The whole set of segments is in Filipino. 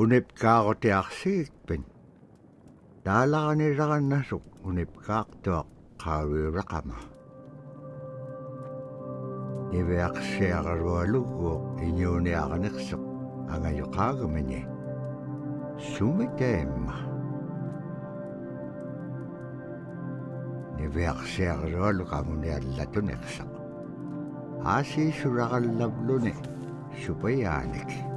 unip kaak tiak siit pin. Dala ka nila nasuk, unip kaak tuak kawira ka ma. Ibe ak siya ka rualugo, inyuni ak niksuk, ang ayukag minye. Sumitay ma. Ibe ak siya ka rualugo, amuni alatun niksuk. Asi surakal lablo ni, supaya niksuk.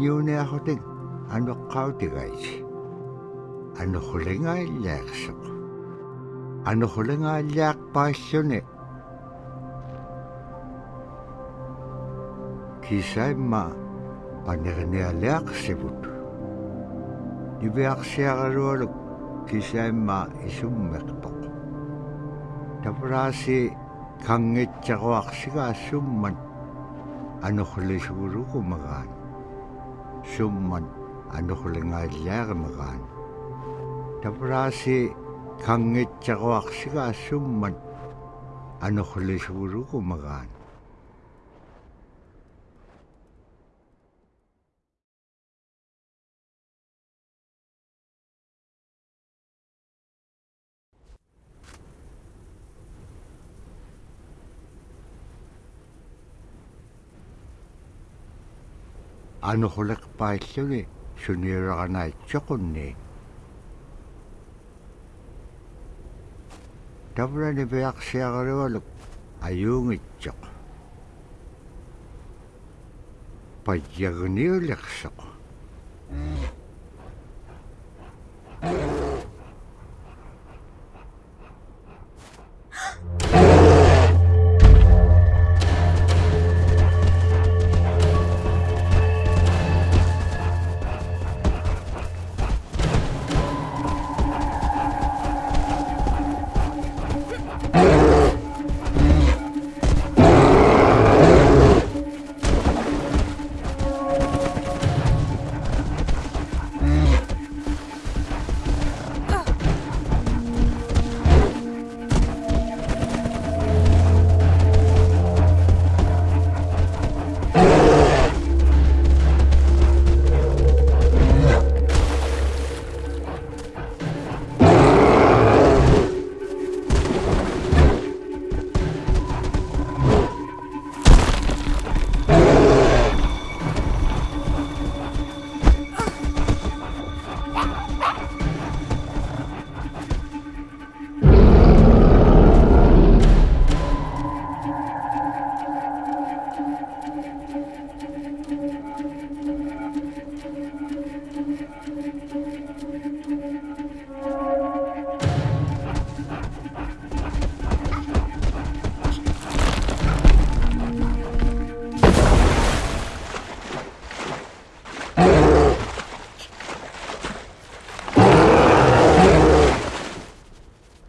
niveaqsiaqarualuguuq iñuuniaqaneqseq angayoqaagamini sumiteemma niveaqsiaqarualu qamuniallatuneqseq aasiisuraqallavluni supayaanik iñuuniaqhutik anuqqautigaiti anuqhulingaallaaqqseq anuqhulingaallаақпааллуни кисаимма панерниалаақсивут ивиарсиаралуалук кисаимма исуммеқпоқ тавраси сумман анерлингаиллаарнерaan тапрааси кангитсаруарсигаа сумман анерлисуулугумараан анухулек паиллуги суниулеранаатсоқунни таврани пиарсиагалуалук аюунгитсоқ паджагниулерсоқ.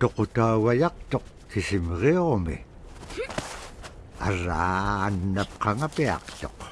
Tokuta wayak tok sisim reome. Arra anap kanga peak tok.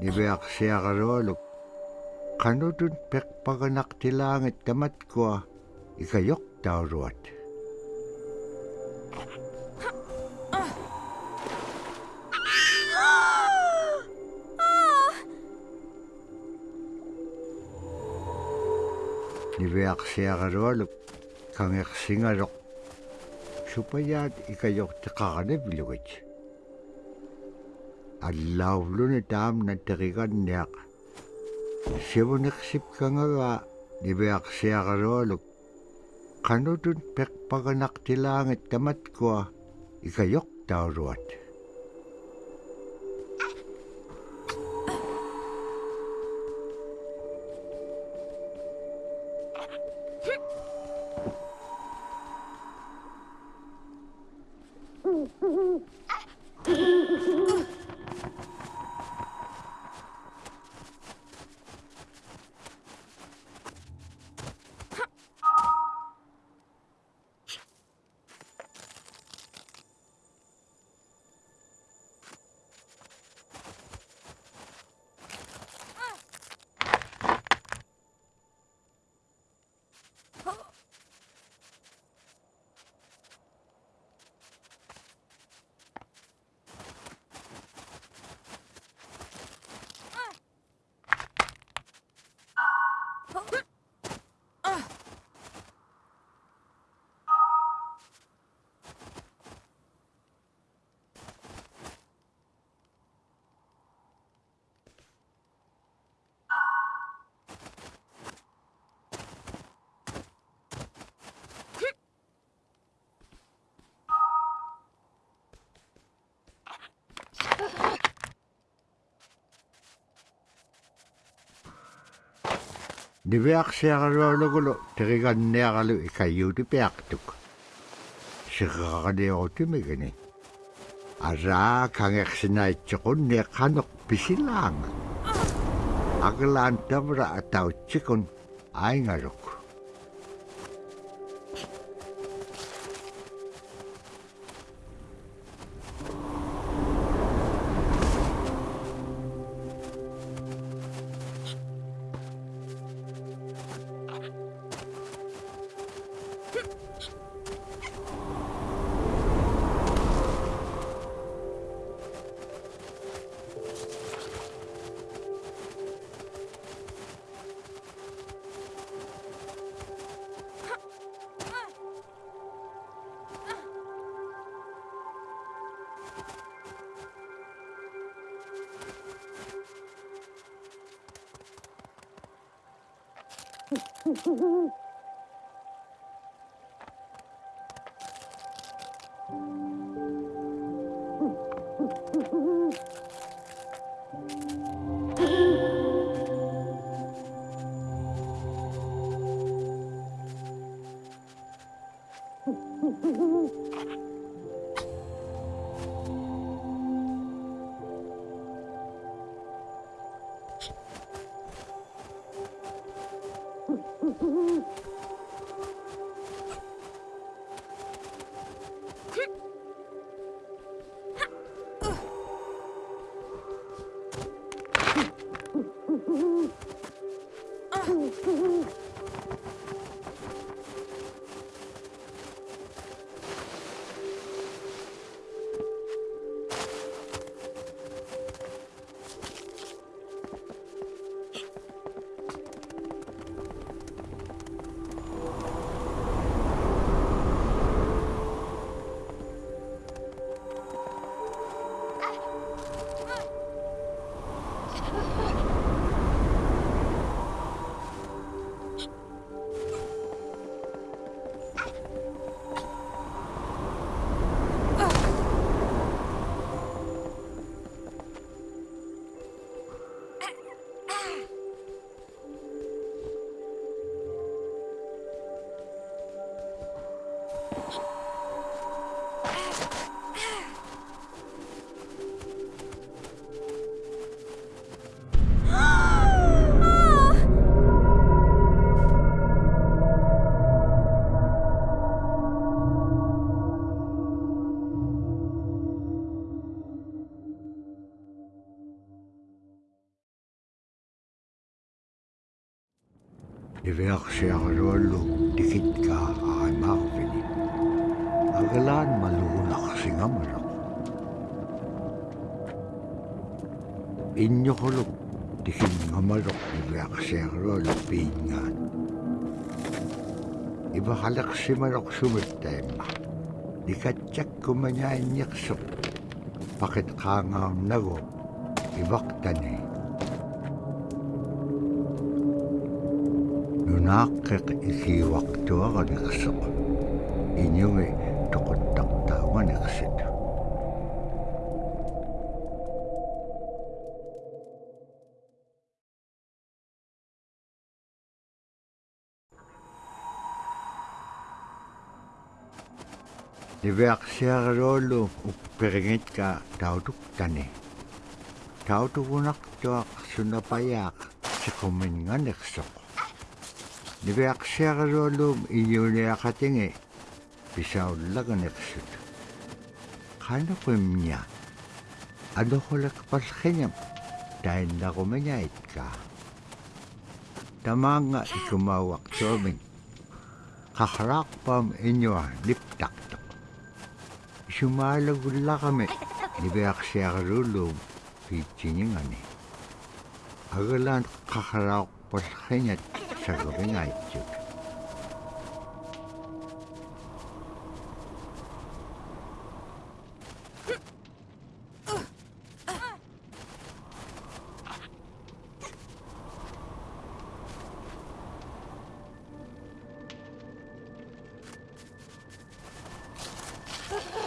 Nibeak siakaroluk. Kanudun pekpaganak tilangit kamat ko ikayok tauruat. Nibeak siakaroluk kangek singarok. Supaya ikayok tekakanib lugit. аллаулуни таамна териганниақ сивунерсипкангава нивиарсиагалуалук qanutun peqpaganaqtilaangit tamatkua ikayoqtauluat нивиарсиагалуалугулу териганниаралу икаюути пиартук сиққариорутимигани араа кангерсинаитсеқунни қанеқ писилаанга аглаан тавра атаутсикун аингалук Ha ha ha ha! Iverksiarluallu tikitka aimarvini. Agalaan maluunaqsingamalaq. Innyuquluq tikinngamaloq iverksiarluallu piingaan. Ivaqaleqsimaloq sumittaimma. Nikatjakkumañainniqsuq. Pakit qaangaarnagu ivaqtani. nunaqqiq isiwaqtuaranirsuq iñumi toqottaqtaawanirsit ливиарсиарлуулу уппирингитка таутуктани таутугунартуа сунапаяа сикуминнганерсоо Niveaqsiaruallum iyuliaqatingi pisaullaganiqsut. Qanuqimña anuqulaqpallqiñam tainnaqumiñaitka. Tamaanga ikumauaqtuamin qaqraaqpam iñua liptaqtuq. Sumalagullaqami niveaqsiarulum piitsiningani. Agalaan czego wynajdziecie. Ha ha!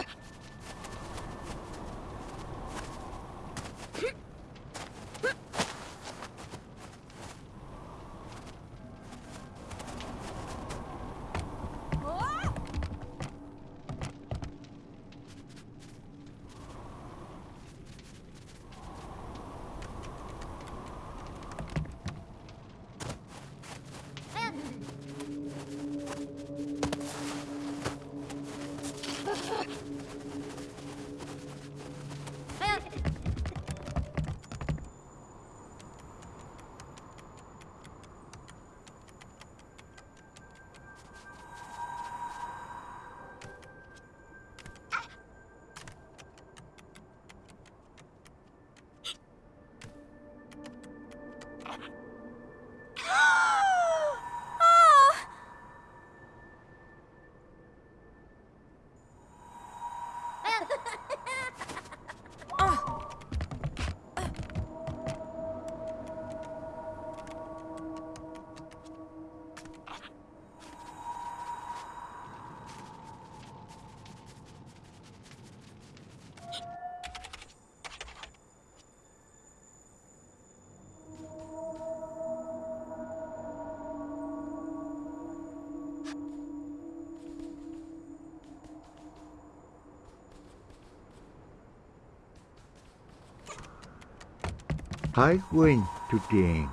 Hai kuin tutien.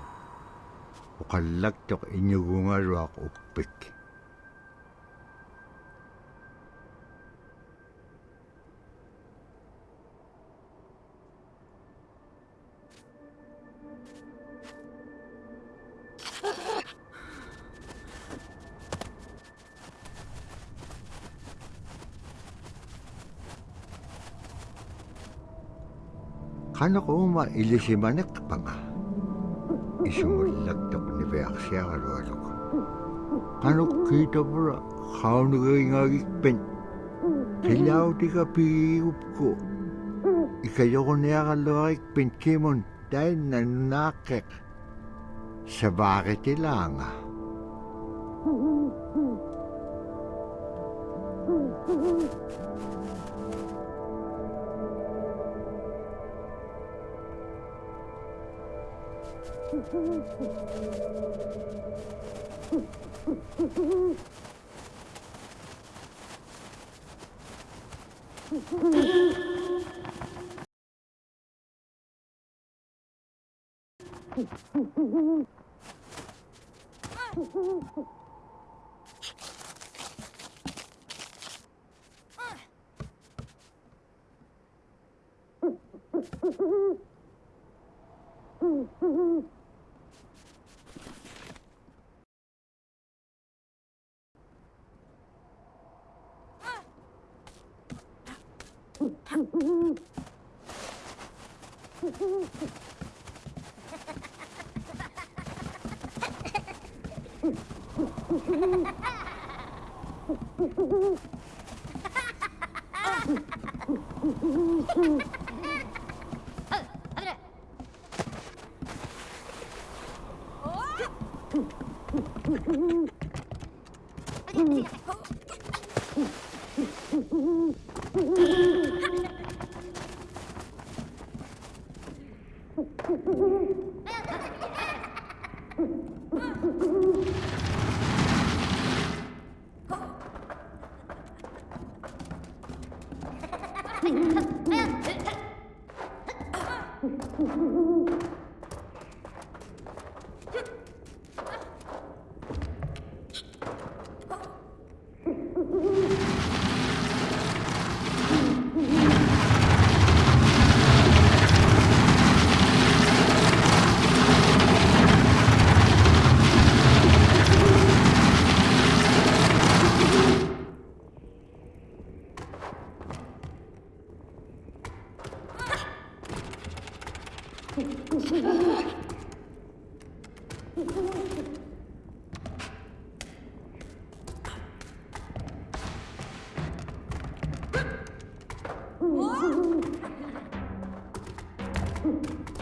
Ukalak tok inyugunga of upik. こ入りしまねくぱが一緒もらったくねべあくしやがるわろかあの聞いたぶら顔のがいがいっぺんてらうてがぴーうっこいかよこねやがるわいっぺんちもんだいななけさばげてらが Mm-hmm. Mm-hmm. Ha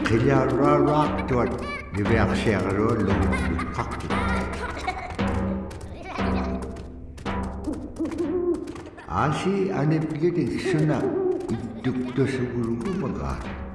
그녀를 락도한 유배학생으로 농구 각기 아시 안에 비게 되으나 이득도 수구르고 뭐가.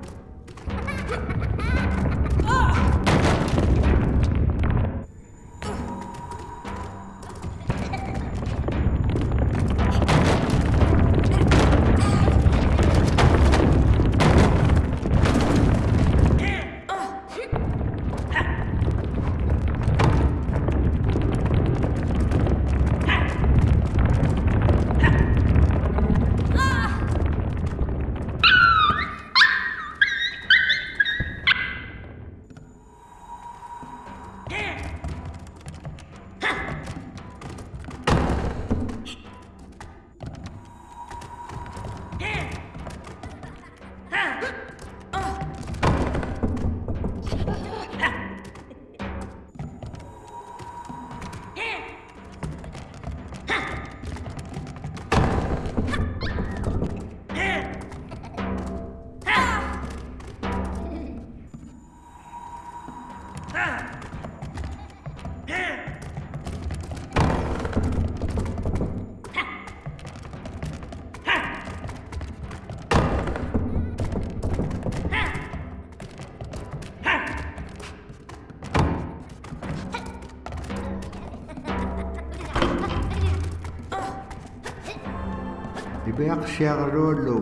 يغرولو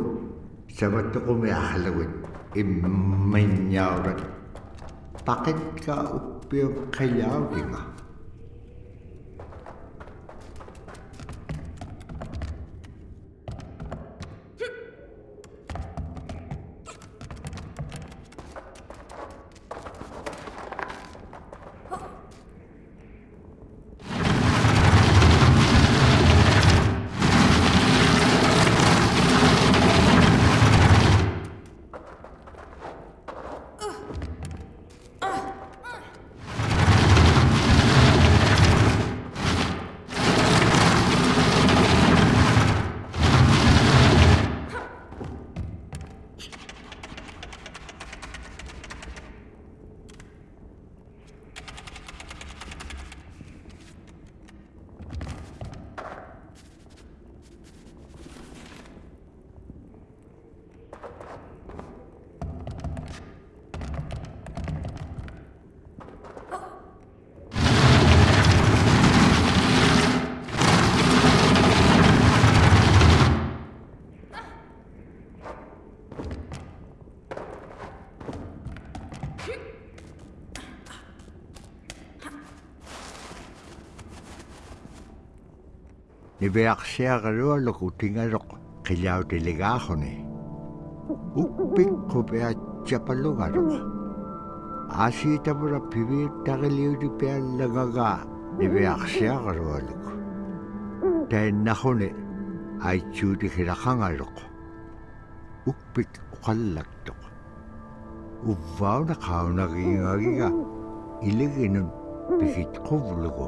سبتقوم يا حلوين إمن يا رد بقيت كأبي قياوكي qiviaqsiaqalualoq utingaroq qillautiligaaġuni uppikqupiatsapalugaroq aasiitamura piviittaġiliutipiallagagaa niviaqsiaqalualuk tainnaġuni aitsuutigilaqangaroq uppik uqallaktuq uvvauna qaunagiingagiga iliginun pikitquvlugu